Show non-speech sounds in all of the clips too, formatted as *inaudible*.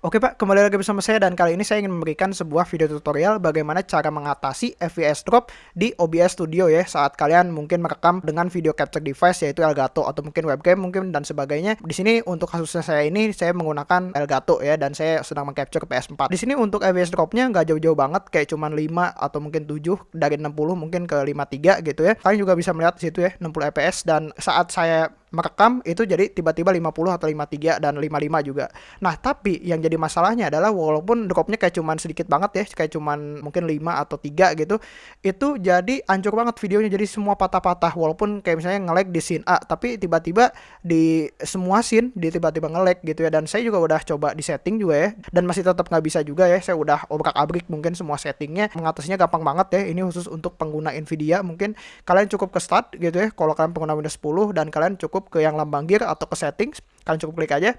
Oke Pak, kembali lagi bersama saya dan kali ini saya ingin memberikan sebuah video tutorial bagaimana cara mengatasi FPS drop di OBS Studio ya saat kalian mungkin merekam dengan video capture device yaitu Elgato atau mungkin webcam mungkin dan sebagainya. Di sini untuk kasusnya saya ini saya menggunakan Elgato ya dan saya sedang mengcapture PS4. Di sini untuk FPS dropnya nggak jauh-jauh banget kayak cuma 5 atau mungkin 7 dari 60 mungkin ke 53 gitu ya. Kalian juga bisa melihat di situ ya 60 FPS dan saat saya merekam itu jadi tiba-tiba 50 atau 53 dan 55 juga. Nah, tapi yang jadi masalahnya adalah walaupun dropnya kayak cuman sedikit banget ya, kayak cuman mungkin 5 atau 3 gitu, itu jadi hancur banget videonya jadi semua patah-patah walaupun kayak misalnya nge-lag di scene A, tapi tiba-tiba di semua scene di tiba-tiba nge-lag gitu ya dan saya juga udah coba di setting juga ya dan masih tetap nggak bisa juga ya. Saya udah obrak-abrik mungkin semua settingnya mengatasinya gampang banget ya. Ini khusus untuk pengguna Nvidia mungkin kalian cukup ke start gitu ya kalau kalian pengguna Windows 10 dan kalian cukup cukup ke yang lambang gear atau ke settings kalian cukup klik aja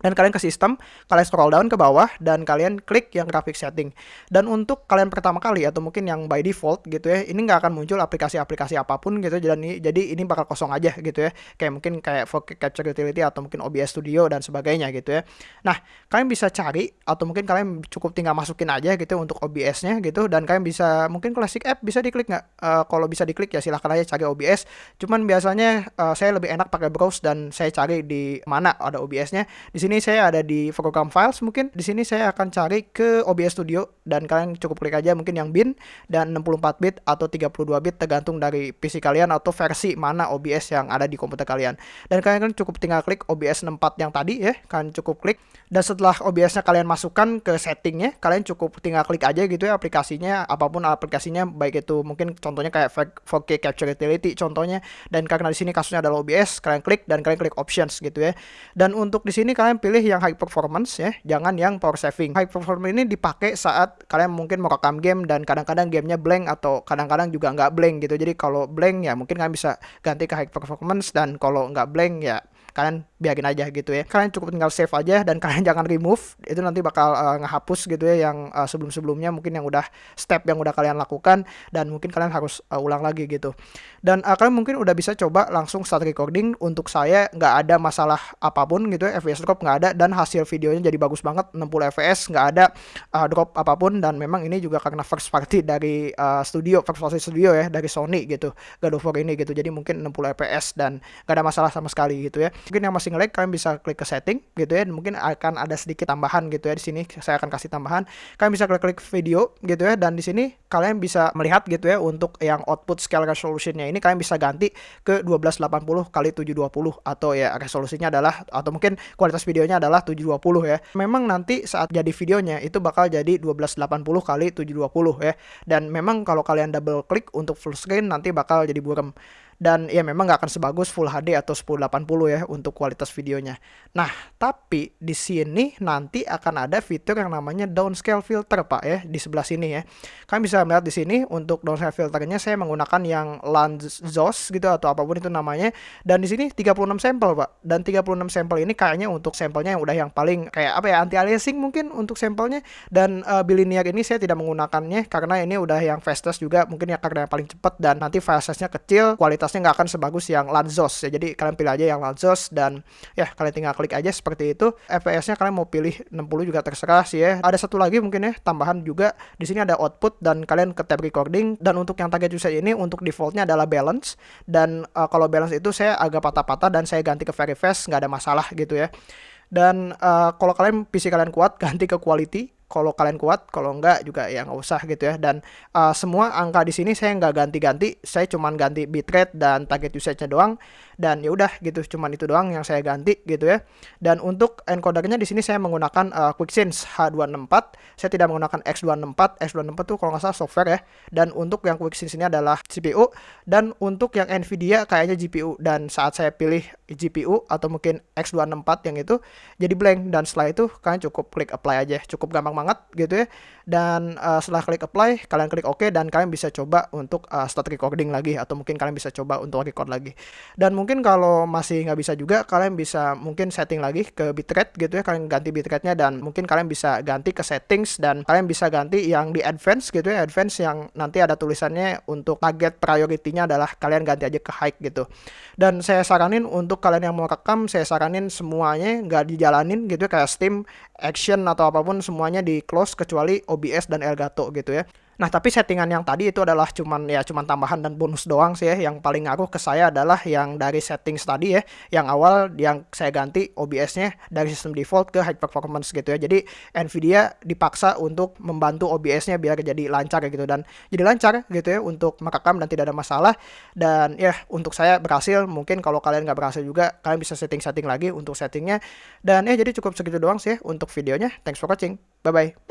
dan kalian ke sistem, kalian scroll down ke bawah dan kalian klik yang graphic setting. Dan untuk kalian pertama kali atau mungkin yang by default gitu ya, ini nggak akan muncul aplikasi-aplikasi apa pun gitu jadi jadi ini bakal kosong aja gitu ya. Kayak mungkin kayak 4K Capture Utility atau mungkin OBS Studio dan sebagainya gitu ya. Nah, kalian bisa cari atau mungkin kalian cukup tinggal masukin aja gitu untuk OBS-nya gitu dan kalian bisa mungkin classic app bisa diklik nggak? Uh, kalau bisa diklik ya silahkan aja cari OBS. Cuman biasanya uh, saya lebih enak pakai browse dan saya cari di mana ada OBS-nya. Di sini sini saya ada di program files mungkin di sini saya akan cari ke OBS Studio dan kalian cukup klik aja mungkin yang bin dan 64 bit atau 32 bit tergantung dari PC kalian atau versi mana OBS yang ada di komputer kalian. Dan kalian kan cukup tinggal klik OBS 64 yang tadi ya, kalian cukup klik dan setelah OBS-nya kalian masukkan ke settingnya, kalian cukup tinggal klik aja gitu ya aplikasinya apa pun aplikasinya baik itu mungkin contohnya kayak 4K Capture Utility contohnya dan karena di sini kasusnya adalah OBS, kalian klik dan kalian klik options gitu ya. Dan untuk di sini kalian pilih yang high performance ya, jangan yang power saving. High performance ini dipakai saat kalian mungkin mau rekam game dan kadang-kadang gamenya blank atau kadang-kadang juga nggak blank gitu. Jadi kalau blank ya mungkin kalian bisa ganti ke high performance dan kalau nggak blank ya kalian biarin aja gitu ya. Kalian cukup tinggal save aja dan *laughs* kalian jangan remove. Itu nanti bakal uh, ngehapus gitu ya yang uh, sebelum-sebelumnya mungkin yang udah step yang udah kalian lakukan dan mungkin kalian harus uh, ulang lagi gitu. Dan uh, kalian mungkin udah bisa coba langsung start recording. Untuk saya nggak ada masalah apa pun gitu ya. FPS drop nggak ada dan hasil videonya jadi bagus banget. 60 FPS nggak ada uh, drop apa pun dan memang ini juga karena first party dari uh, studio first party studio ya dari Sony gitu. God of War ini gitu. Jadi mungkin 60 FPS dan nggak ada masalah sama sekali gitu ya mungkin yang masih nge-lag kalian bisa klik ke setting gitu ya. Dan mungkin akan ada sedikit tambahan gitu ya di sini. Saya akan kasih tambahan. Kalian bisa klik-klik video gitu ya. Dan di sini kalian bisa melihat gitu ya untuk yang output scale resolutionnya ini. Kalian bisa ganti ke 1280 kali 720 atau ya resolusinya adalah atau mungkin kualitas videonya adalah 720 ya. Memang nanti saat jadi videonya itu bakal jadi 1280 kali 720 ya. Dan memang kalau kalian double klik untuk full screen nanti bakal jadi buram dan ya memang nggak akan sebagus Full HD atau 1080 ya untuk kualitas videonya. Nah, tapi di sini nanti akan ada fitur yang namanya downscale filter Pak ya di sebelah sini ya. Kalian bisa melihat di sini untuk downscale filternya saya menggunakan yang Lanzos gitu atau apa pun itu namanya dan di sini 36 sampel Pak. Dan 36 sampel ini kayaknya untuk sampelnya yang udah yang paling kayak apa ya anti aliasing mungkin untuk sampelnya dan uh, bilinear ini saya tidak menggunakannya karena ini udah yang fastest juga mungkin ya karena yang paling cepat dan nanti file size-nya kecil kualitas kualitasnya nggak akan sebagus yang Lanzos ya. Jadi kalian pilih aja yang Lanzos dan ya kalian tinggal klik aja seperti itu. FPS-nya kalian mau pilih 60 juga terserah sih ya. Ada satu lagi mungkin ya tambahan juga di sini ada output dan kalian ke tab recording dan untuk yang target user ini untuk defaultnya adalah balance dan uh, kalau balance itu saya agak patah-patah dan saya ganti ke very fast nggak ada masalah gitu ya. Dan uh, kalau kalian PC kalian kuat *laughs* ganti ke quality kalau kalian kuat kalau enggak juga ya nggak usah gitu ya. Dan uh, semua angka di sini saya nggak ganti-ganti saya cuman ganti bitrate dan target usage-nya doang. Dan ya udah gitu cuman itu doang yang saya ganti gitu ya. Dan untuk encodernya di sini saya menggunakan uh, QuickSense H264 saya tidak menggunakan X264 X264 tuh kalau nggak salah software ya. Dan untuk yang QuickSense ini adalah CPU dan untuk yang Nvidia kayaknya GPU dan saat saya pilih GPU atau mungkin X264 yang itu jadi blank. Dan setelah itu kalian cukup klik apply aja. Cukup gampang banget gitu ya. Dan uh, setelah klik apply kalian klik OK dan kalian bisa coba untuk uh, start recording lagi atau mungkin kalian bisa coba untuk record lagi. Dan mungkin kalau masih nggak bisa juga kalian bisa mungkin setting lagi ke bitrate gitu ya. Kalian ganti bitrate-nya dan mungkin kalian bisa ganti ke settings dan kalian bisa ganti yang di advance gitu ya. Advance yang nanti ada tulisannya untuk target priority-nya adalah kalian ganti aja ke high gitu. Dan saya saranin untuk kalian yang mau rekam saya saranin semuanya nggak dijalanin gitu ya kayak Steam action atau apa pun semuanya di close kecuali OBS dan Elgato gitu ya. Nah, tapi settingan yang tadi itu adalah cuman ya cuman tambahan dan bonus doang sih ya. Yang paling ngaruh ke saya adalah yang dari settings tadi ya. Yang awal yang saya ganti OBS-nya dari sistem default ke high performance gitu ya. Jadi Nvidia dipaksa untuk membantu OBS-nya biar jadi lancar gitu dan jadi lancar gitu ya untuk merekam dan tidak ada masalah. Dan ya untuk saya berhasil. Mungkin kalau kalian nggak berhasil juga kalian bisa setting-setting lagi untuk settingnya. Dan ya jadi cukup segitu doang sih ya untuk videonya. Thanks for watching. Bye bye.